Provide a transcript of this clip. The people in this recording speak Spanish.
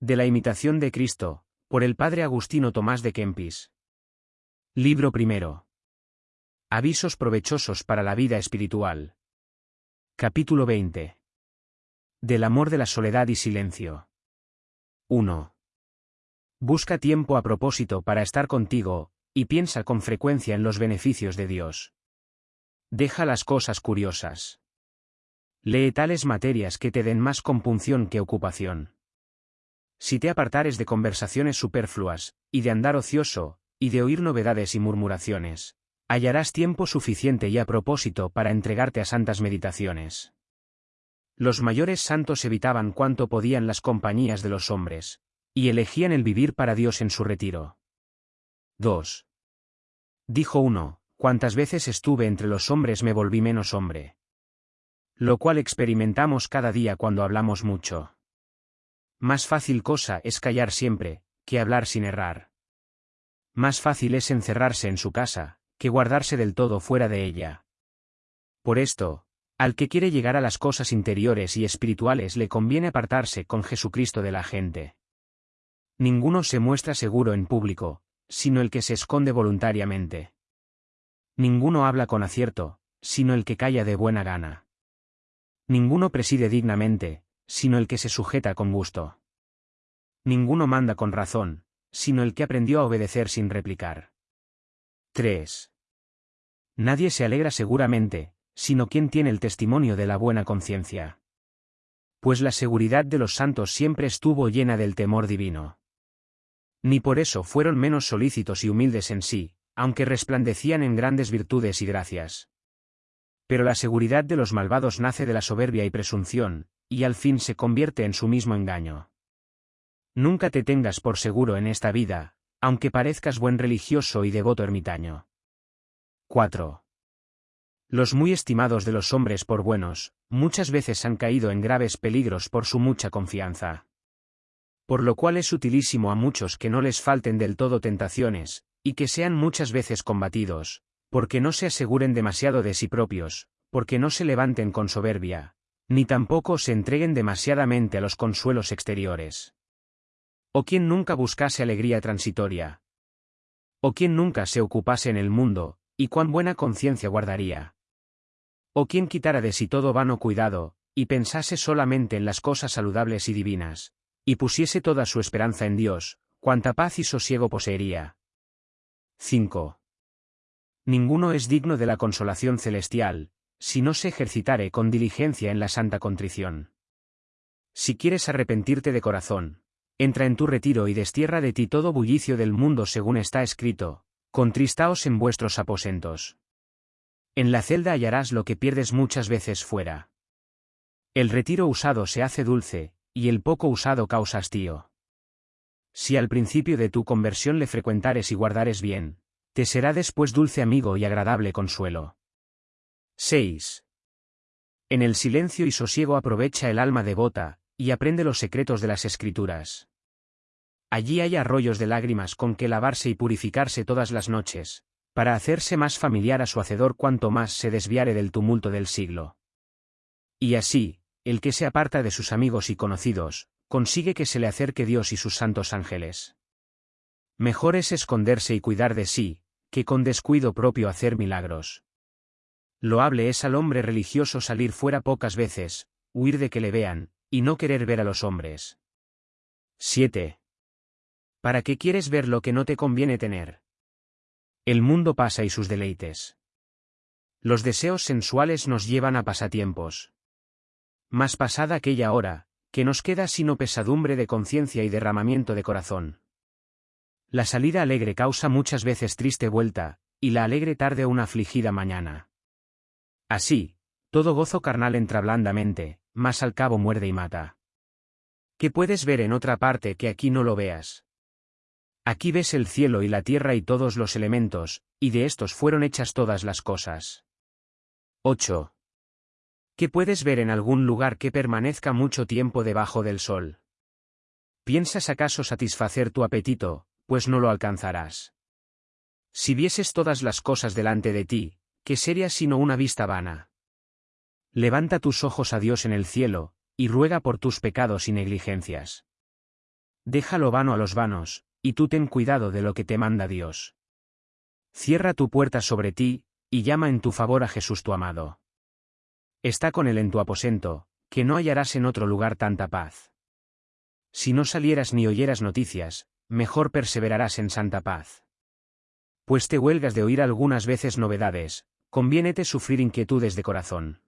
De la imitación de Cristo, por el padre Agustino Tomás de Kempis. Libro primero. Avisos provechosos para la vida espiritual. Capítulo 20. Del amor de la soledad y silencio. 1. Busca tiempo a propósito para estar contigo, y piensa con frecuencia en los beneficios de Dios. Deja las cosas curiosas. Lee tales materias que te den más compunción que ocupación. Si te apartares de conversaciones superfluas, y de andar ocioso, y de oír novedades y murmuraciones, hallarás tiempo suficiente y a propósito para entregarte a santas meditaciones. Los mayores santos evitaban cuanto podían las compañías de los hombres, y elegían el vivir para Dios en su retiro. 2. Dijo uno, cuantas veces estuve entre los hombres me volví menos hombre. Lo cual experimentamos cada día cuando hablamos mucho. Más fácil cosa es callar siempre, que hablar sin errar. Más fácil es encerrarse en su casa, que guardarse del todo fuera de ella. Por esto, al que quiere llegar a las cosas interiores y espirituales le conviene apartarse con Jesucristo de la gente. Ninguno se muestra seguro en público, sino el que se esconde voluntariamente. Ninguno habla con acierto, sino el que calla de buena gana. Ninguno preside dignamente, sino el que se sujeta con gusto. Ninguno manda con razón, sino el que aprendió a obedecer sin replicar. 3. Nadie se alegra seguramente, sino quien tiene el testimonio de la buena conciencia. Pues la seguridad de los santos siempre estuvo llena del temor divino. Ni por eso fueron menos solícitos y humildes en sí, aunque resplandecían en grandes virtudes y gracias. Pero la seguridad de los malvados nace de la soberbia y presunción, y al fin se convierte en su mismo engaño. Nunca te tengas por seguro en esta vida, aunque parezcas buen religioso y devoto ermitaño. 4. Los muy estimados de los hombres por buenos, muchas veces han caído en graves peligros por su mucha confianza. Por lo cual es utilísimo a muchos que no les falten del todo tentaciones, y que sean muchas veces combatidos, porque no se aseguren demasiado de sí propios, porque no se levanten con soberbia, ni tampoco se entreguen demasiadamente a los consuelos exteriores. O quien nunca buscase alegría transitoria. O quien nunca se ocupase en el mundo, y cuán buena conciencia guardaría. O quien quitara de sí todo vano cuidado, y pensase solamente en las cosas saludables y divinas, y pusiese toda su esperanza en Dios, cuánta paz y sosiego poseería. 5. Ninguno es digno de la consolación celestial, si no se ejercitare con diligencia en la santa contrición. Si quieres arrepentirte de corazón, entra en tu retiro y destierra de ti todo bullicio del mundo según está escrito, contristaos en vuestros aposentos. En la celda hallarás lo que pierdes muchas veces fuera. El retiro usado se hace dulce, y el poco usado causa hastío. Si al principio de tu conversión le frecuentares y guardares bien, te será después dulce amigo y agradable consuelo. 6. En el silencio y sosiego aprovecha el alma devota, y aprende los secretos de las escrituras. Allí hay arroyos de lágrimas con que lavarse y purificarse todas las noches, para hacerse más familiar a su hacedor cuanto más se desviare del tumulto del siglo. Y así, el que se aparta de sus amigos y conocidos, consigue que se le acerque Dios y sus santos ángeles. Mejor es esconderse y cuidar de sí, que con descuido propio hacer milagros. Loable es al hombre religioso salir fuera pocas veces, huir de que le vean, y no querer ver a los hombres. 7. ¿Para qué quieres ver lo que no te conviene tener? El mundo pasa y sus deleites. Los deseos sensuales nos llevan a pasatiempos. Más pasada aquella hora, que nos queda sino pesadumbre de conciencia y derramamiento de corazón. La salida alegre causa muchas veces triste vuelta, y la alegre tarde una afligida mañana. Así, todo gozo carnal entra blandamente, mas al cabo muerde y mata. ¿Qué puedes ver en otra parte que aquí no lo veas? Aquí ves el cielo y la tierra y todos los elementos, y de estos fueron hechas todas las cosas. 8. ¿Qué puedes ver en algún lugar que permanezca mucho tiempo debajo del sol? ¿Piensas acaso satisfacer tu apetito, pues no lo alcanzarás? Si vieses todas las cosas delante de ti, ¿qué sería sino una vista vana? Levanta tus ojos a Dios en el cielo, y ruega por tus pecados y negligencias. Deja lo vano a los vanos, y tú ten cuidado de lo que te manda Dios. Cierra tu puerta sobre ti, y llama en tu favor a Jesús tu amado. Está con él en tu aposento, que no hallarás en otro lugar tanta paz. Si no salieras ni oyeras noticias, mejor perseverarás en santa paz. Pues te huelgas de oír algunas veces novedades, conviénete sufrir inquietudes de corazón.